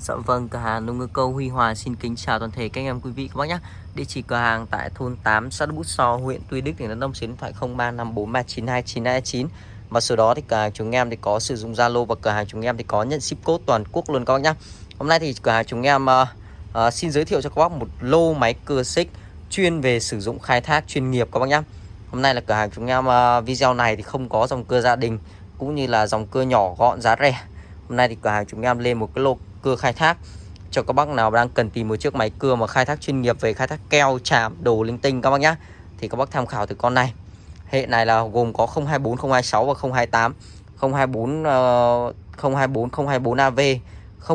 Dạ vâng, cửa hàng nông ngư câu Huy Hòa xin kính chào toàn thể các anh em quý vị các bác nhé. Địa chỉ cửa hàng tại thôn 8 xã Bút So, huyện Tuy Đức, tỉnh Đắk Nông, số điện thoại 0354392929. Và sau đó thì cửa hàng chúng em thì có sử dụng Zalo và cửa hàng chúng em thì có nhận ship code toàn quốc luôn các bác nhé. Hôm nay thì cửa hàng chúng em uh, uh, xin giới thiệu cho các bác một lô máy cưa xích chuyên về sử dụng khai thác chuyên nghiệp các bác nhé. Hôm nay là cửa hàng chúng em uh, video này thì không có dòng cưa gia đình cũng như là dòng cưa nhỏ gọn giá rẻ. Hôm nay thì cửa hàng chúng em lên một cái lô cưa khai thác cho các bác nào đang cần tìm một chiếc máy cưa mà khai thác chuyên nghiệp về khai thác keo, chạm, đồ linh tinh các bác nhá. Thì các bác tham khảo từ con này. Hệ này là gồm có 024, 026 và 028. 024 uh, 024 024 AV,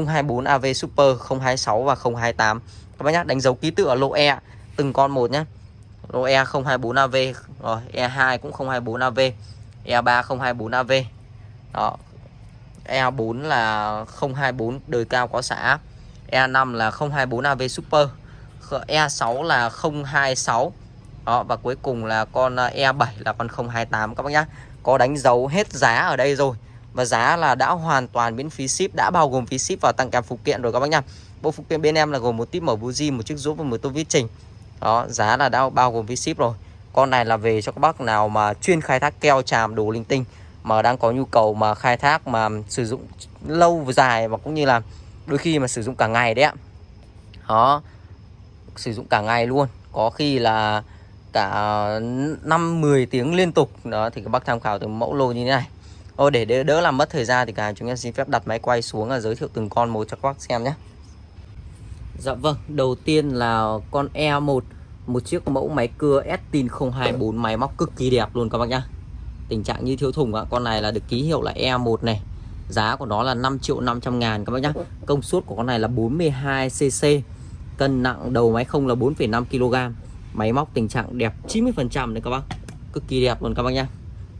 024 AV Super, 026 và 028. Các bác nhá, đánh dấu ký tự ở lô E từng con một nhé. Lô E 024 AV, rồi E2 cũng 024 AV, E3 024 AV. Đó, E4 là 024 đời cao có xả E5 là 024 AV Super. E6 là 026 đó, và cuối cùng là con ờ, E7 là con 028 các bác nhá, có đánh dấu hết giá ở đây rồi. Và giá là đã hoàn toàn miễn phí ship, đã bao gồm phí ship và tăng kèm phụ kiện rồi các bác nhá. Bộ phụ kiện bên em là gồm một tip mở buji một chiếc rút và một tô vít trình. Đó, giá là đã bao gồm phí ship rồi. Con này là về cho các bác nào mà chuyên khai thác keo tràm đồ linh tinh mà đang có nhu cầu mà khai thác mà sử dụng lâu dài và cũng như là đôi khi mà sử dụng cả ngày đấy ạ. Đó sử dụng cả ngày luôn. Có khi là cả 5 10 tiếng liên tục. Đó thì các bác tham khảo từ mẫu lô như thế này. Ô để đỡ, đỡ làm mất thời gian thì cả chúng em xin phép đặt máy quay xuống và giới thiệu từng con một cho các bác xem nhé. Dạ vâng, đầu tiên là con E1 Một chiếc mẫu máy cưa Estin 024 Máy móc cực kỳ đẹp luôn các bác nhá tình trạng như thiếu thùng ạ. Con này là được ký hiệu là E1 này. Giá của nó là 5 triệu 500 ngàn các bác nhá. Công suất của con này là 42 cc cân nặng đầu máy không là 4,5 kg máy móc tình trạng đẹp 90 phần trăm đấy các bác. Cực kỳ đẹp luôn các bác nhá.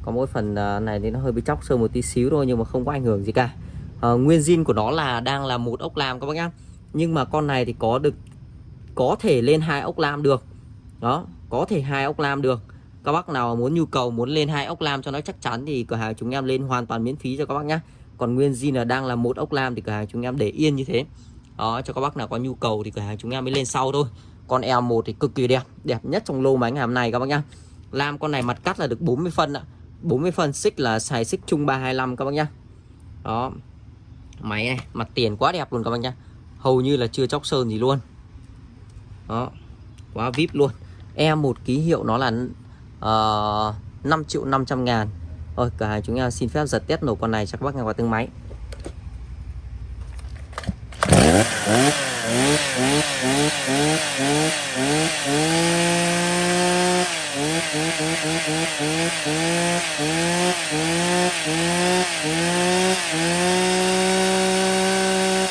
Có mỗi phần à, này thì nó hơi bị chóc sơ một tí xíu thôi nhưng mà không có ảnh hưởng gì cả. À, nguyên zin của nó là đang là một ốc lam các bác nhá. Nhưng mà con này thì có được có thể lên hai ốc lam được. Đó có thể hai ốc lam được các bác nào muốn nhu cầu, muốn lên hai ốc lam cho nó chắc chắn thì cửa hàng chúng em lên hoàn toàn miễn phí cho các bác nhé còn nguyên zin là đang là một ốc lam thì cửa hàng chúng em để yên như thế. Đó, cho các bác nào có nhu cầu thì cửa hàng chúng em mới lên sau thôi. Con e L1 thì cực kỳ đẹp đẹp nhất trong lô máy ngày hôm nay các bác nhá. Lam con này mặt cắt là được 40 phân ạ. 40 phân xích là xài xích chung 325 các bác nhá. Đó. Máy này, mặt tiền quá đẹp luôn các bác nhá. Hầu như là chưa chóc sơn gì luôn. Đó. Quá vip luôn. E1 ký hiệu nó là Ờ, uh, 5 triệu 500 ngàn Rồi cửa hàng chúng em xin phép giật test nổ con này cho các bác nghe qua từng máy Thank you.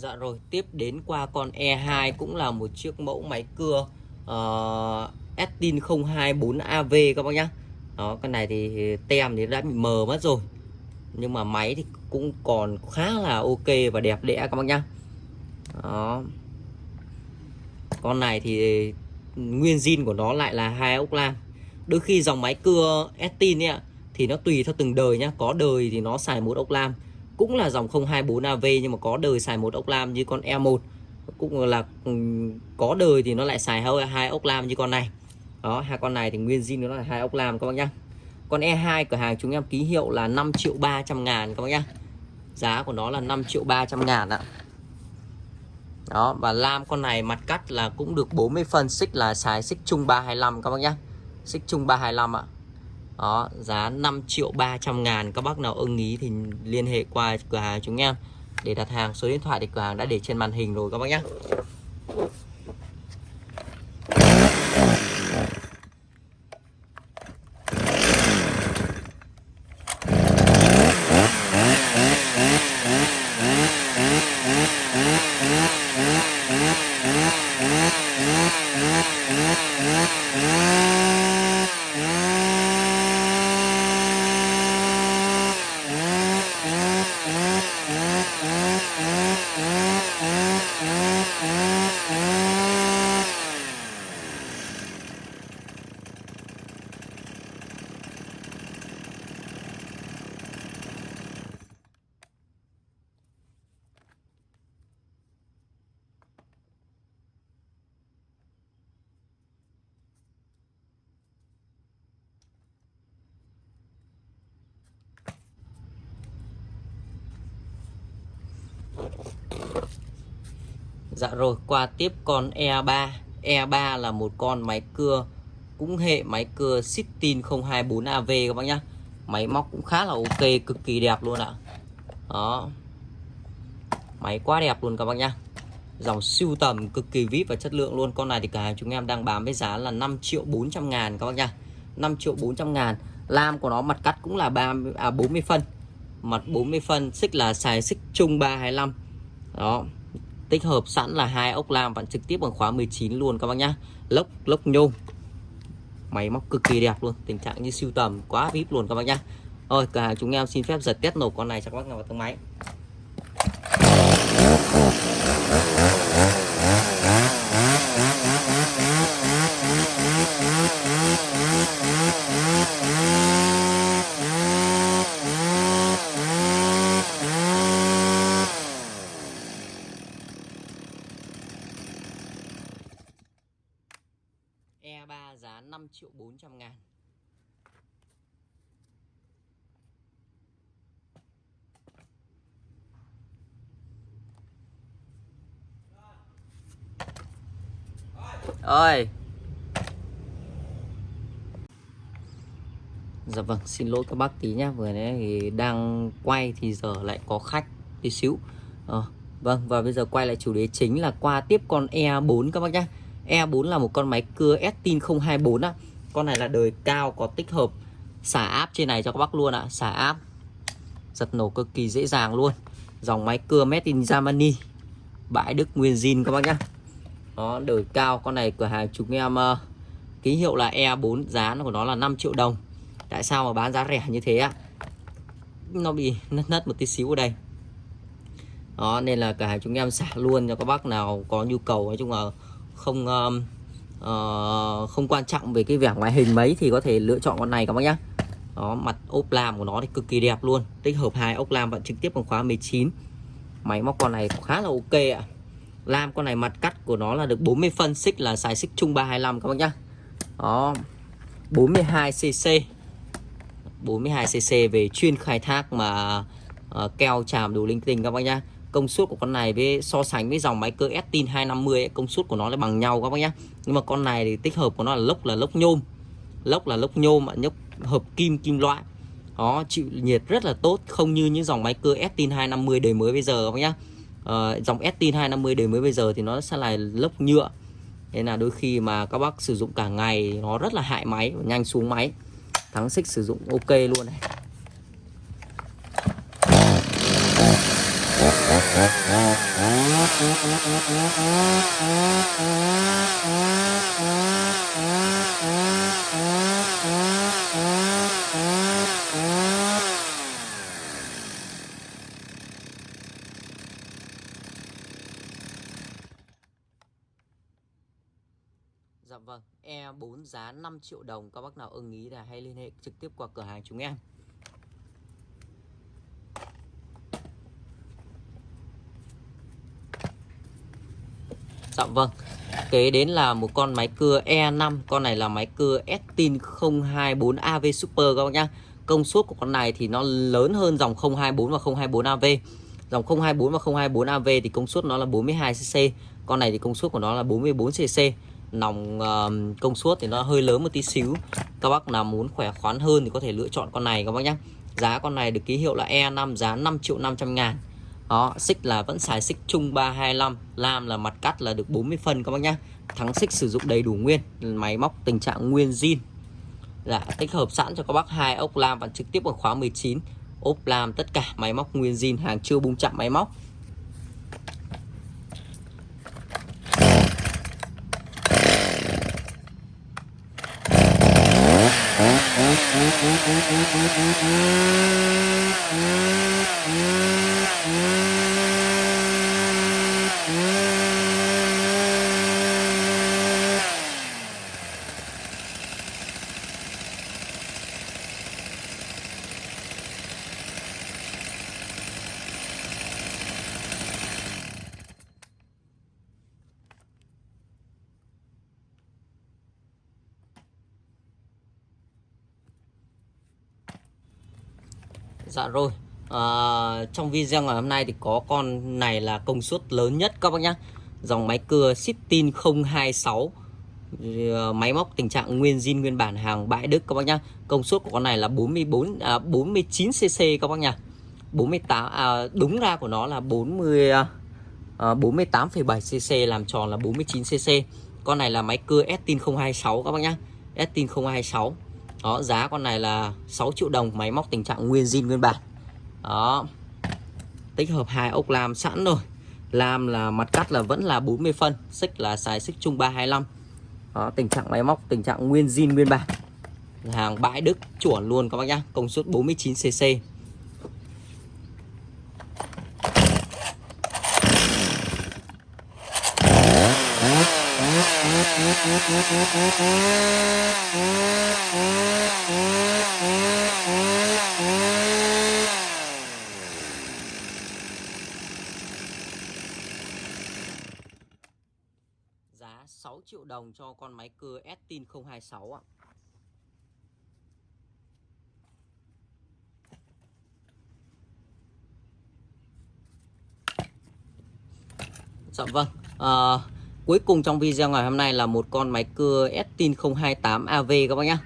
Dạ rồi, tiếp đến qua con E2 cũng là một chiếc mẫu máy cưa uh, Estin 024AV các bác nhá. Đó, con này thì tem thì đã bị mờ mất rồi. Nhưng mà máy thì cũng còn khá là ok và đẹp đẽ các bác nhá. Đó. Con này thì nguyên zin của nó lại là hai ốc lam. Đôi khi dòng máy cưa Estin ấy thì nó tùy theo từng đời nhá, có đời thì nó xài một ốc lam cũng là dòng 024 AV nhưng mà có đời xài một ốc lam như con E1 cũng là ừ, có đời thì nó lại xài hai, hai ốc lam như con này. Đó hai con này thì nguyên zin nó là hai ốc lam các bác nhá. Con E2 cửa hàng chúng em ký hiệu là 5 triệu 300 ngàn các bác nhá. Giá của nó là 5 triệu 300 ngàn ạ. Đó và lam con này mặt cắt là cũng được 40 phân xích là xài xích chung 325 các bác nhá. Xích chung 325 ạ đó, giá 5 triệu 300 ngàn, các bác nào ưng ý thì liên hệ qua cửa hàng chúng em. Để đặt hàng, số điện thoại thì cửa hàng đã để trên màn hình rồi các bác nhé. Dạ rồi, qua tiếp con E3. E3 là một con máy cưa cũng hệ máy cưa Sitin 024 AV các bác nhá. Máy móc cũng khá là ok, cực kỳ đẹp luôn ạ. Đó. Máy quá đẹp luôn các bác nhá. Dòng siêu tầm cực kỳ vip và chất lượng luôn. Con này thì cả hàng chúng em đang bán với giá là 5 triệu 400 ngàn các bác nhá. 5 triệu 400 ngàn. Lam của nó mặt cắt cũng là 30, à, 40 phân. Mặt 40 phân, xích là xài xích chung 325. Đó, tích hợp sẵn là hai ốc lam vặn trực tiếp bằng khóa 19 luôn các bác nhá. Lốc lốc nhôm. Máy móc cực kỳ đẹp luôn tình trạng như siêu tầm quá vip luôn các bác nhá. Rồi cả hàng chúng em xin phép giật test nổ con này cho các bác nào vào tầng máy E3 giá 5 triệu 400 ngàn ơi Dạ vâng, xin lỗi các bác tí nhé Vừa nãy thì đang quay thì giờ lại có khách tí xíu à, Vâng, và bây giờ quay lại chủ đề chính là qua tiếp con E4 các bác nhé E4 là một con máy cưa Estin 024 á. Con này là đời cao có tích hợp xả áp trên này cho các bác luôn ạ, xả áp. Giật nổ cực kỳ dễ dàng luôn. Dòng máy cưa made in Germany. Bãi Đức nguyên zin các bác nhá nó đời cao con này cửa hàng chúng em uh, ký hiệu là E4, giá của nó là 5 triệu đồng. Tại sao mà bán giá rẻ như thế ạ? Nó bị nứt nứt một tí xíu ở đây. Đó nên là cửa hàng chúng em xả luôn cho các bác nào có nhu cầu nói chung là không uh, uh, không quan trọng về cái vẻ ngoại hình mấy thì có thể lựa chọn con này các bác nhá đó mặt ốp lam của nó thì cực kỳ đẹp luôn tích hợp hai ốc lam vận trực tiếp bằng khóa 19 máy móc con này khá là ok ạ lam con này mặt cắt của nó là được 40 phân xích là xài xích chung 325 các bác nhá. Đó 42 cc 42 cc về chuyên khai thác mà uh, keo chàm đủ linh tinh các bác nhá. Công suất của con này với so sánh với dòng máy cơ Estin 250 ấy, công suất của nó là bằng nhau các bác nhá. nhưng mà con này thì tích hợp của nó là lốc là lốc nhôm. Lốc là lốc nhôm mà nhốc hợp kim kim loại. Đó chịu nhiệt rất là tốt không như những dòng máy cơ Estin 250 đời mới bây giờ các bác nhá à, dòng Estin 250 đời mới bây giờ thì nó sẽ là lốc nhựa. Nên là đôi khi mà các bác sử dụng cả ngày nó rất là hại máy nhanh xuống máy. Thắng xích sử dụng ok luôn này. vâng, E4 giá 5 triệu đồng Các bác nào ưng ý là hãy liên hệ trực tiếp qua cửa hàng chúng em. Dạ vâng Kế đến là một con máy cưa E5 Con này là máy cưa Estin 024 AV Super các bác nhá. Công suất của con này thì nó lớn hơn dòng 024 và 024 AV Dòng 024 và 024 AV thì công suất nó là 42cc Con này thì công suất của nó là 44cc Nòng uh, công suất thì nó hơi lớn một tí xíu. Các bác nào muốn khỏe khoắn hơn thì có thể lựa chọn con này các bác nhé Giá con này được ký hiệu là E5 giá 5 triệu 500 ngàn. Đó xích là vẫn xài xích chung 325 lam là mặt cắt là được 40 phân các bác nhé. thắng xích sử dụng đầy đủ nguyên máy móc tình trạng nguyên zin. Là tích hợp sẵn cho các bác hai ốc lam và trực tiếp ở khóa 19 ốp lam tất cả máy móc nguyên zin hàng chưa bung chạm máy móc. Mm-hmm. Dạ rồi à, Trong video ngày hôm nay thì có con này là công suất lớn nhất các bác nhá dòng máy cưa Sittin 026 à, máy móc tình trạng nguyên zin nguyên bản hàng bãi Đức các bác nhá. Công suất của con này là 44 à, 49 cc các bác nhá. 48 à, đúng ra của nó là 40 à, à 48,7 cc làm tròn là 49 cc. Con này là máy cưa Estin 026 các bác nhá. Estin 026. Đó, giá con này là 6 triệu đồng, máy móc tình trạng nguyên zin nguyên bản. Đó. Tích hợp hai ốc lam sẵn rồi. Lam là mặt cắt là vẫn là 40 phân, xích là xài xích chung 325 đó, tình trạng máy móc tình trạng nguyên zin nguyên bản hàng bãi Đức chuẩn luôn các bác nhá công suất 49 cc giá 6 triệu đồng cho con máy cưa Estin 026 ạ. Dạ vâng. À, cuối cùng trong video ngày hôm nay là một con máy cưa Estin 028 AV các bác nhé.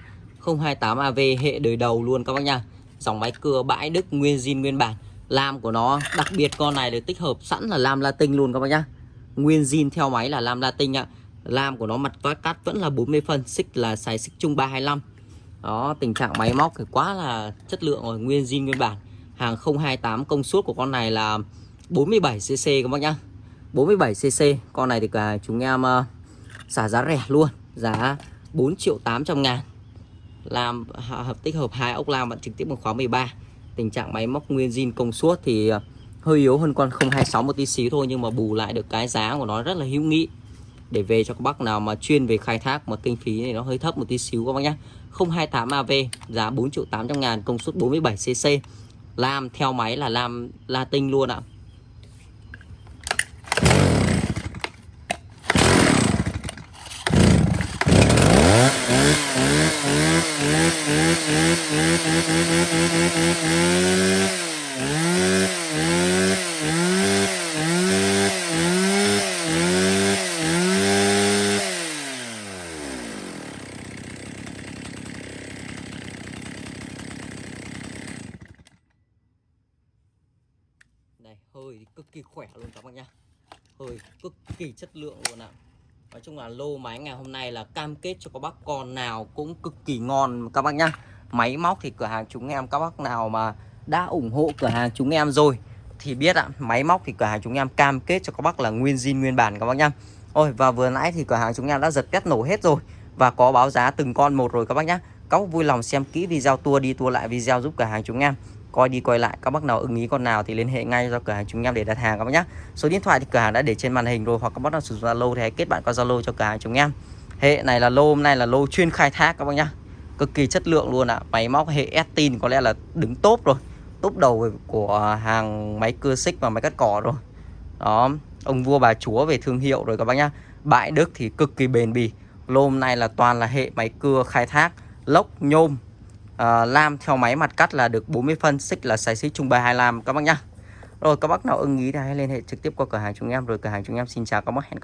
028 AV hệ đời đầu luôn các bác nha. Dòng máy cưa bãi Đức nguyên zin nguyên bản. Lam của nó đặc biệt con này được tích hợp sẵn là lam latin luôn các bác nhá. Nguyên zin theo máy là lam latin ạ. Lam của nó mặt toát cắt vẫn là 40 phân xích là xài xích chung 325 đó tình trạng máy móc thì quá là chất lượng rồi nguyên zin nguyên bản. Hàng 028 công suất của con này là 47cc các bác nhá. 47cc con này thì cả chúng em uh, xả giá rẻ luôn giá 4 triệu 800 ngàn làm hợp tích hợp hai ốc lam bạn trực tiếp một khóa 13 tình trạng máy móc nguyên zin công suất thì ờ, hơi yếu hơn con 026 một tí xíu thôi nhưng mà bù lại được cái giá của nó rất là hữu nghị. Để về cho các bác nào mà chuyên về khai thác mà kinh phí này nó hơi thấp một tí xíu các bác nhé 028 AV giá 4 triệu 800 ngàn, công suất 47cc lam theo máy là lam Latin luôn ạ. Đây, hơi cực kỳ khỏe luôn các bạn nhá. Hơi cực kỳ chất lượng luôn ạ. Nói chung là lô máy ngày hôm nay là cam kết cho các bác con nào cũng cực kỳ ngon các bác nhá. Máy móc thì cửa hàng chúng em các bác nào mà đã ủng hộ cửa hàng chúng em rồi Thì biết ạ, máy móc thì cửa hàng chúng em cam kết cho các bác là nguyên zin nguyên bản các bác nhá. Ôi và vừa nãy thì cửa hàng chúng em đã giật test nổ hết rồi Và có báo giá từng con một rồi các bác nhá. Các bác vui lòng xem kỹ video tua đi tua lại video giúp cửa hàng chúng em coi đi coi lại, các bác nào ưng ý con nào thì liên hệ ngay cho cửa hàng chúng em để đặt hàng các bác nhé số điện thoại thì cửa hàng đã để trên màn hình rồi, hoặc các bác nào sử dụng zalo thì hãy kết bạn qua zalo cho cửa hàng chúng em. Hệ này là lô, hôm nay là lô chuyên khai thác các bác nhá. Cực kỳ chất lượng luôn ạ. À. máy móc hệ Estin có lẽ là đứng top rồi. Top đầu của hàng máy cưa xích và máy cắt cỏ rồi. Đó, ông vua bà chúa về thương hiệu rồi các bác nhá. Bãi Đức thì cực kỳ bền bỉ. Lô hôm nay là toàn là hệ máy cưa khai thác, lốc, nhôm à, lam theo máy mặt cắt là được 40 phân xích là xài xích trung bài 25 các bác nhá. Rồi các bác nào ưng ý thì hãy liên hệ trực tiếp qua cửa hàng chúng em. Rồi cửa hàng chúng em xin chào các bác. Hẹn các bác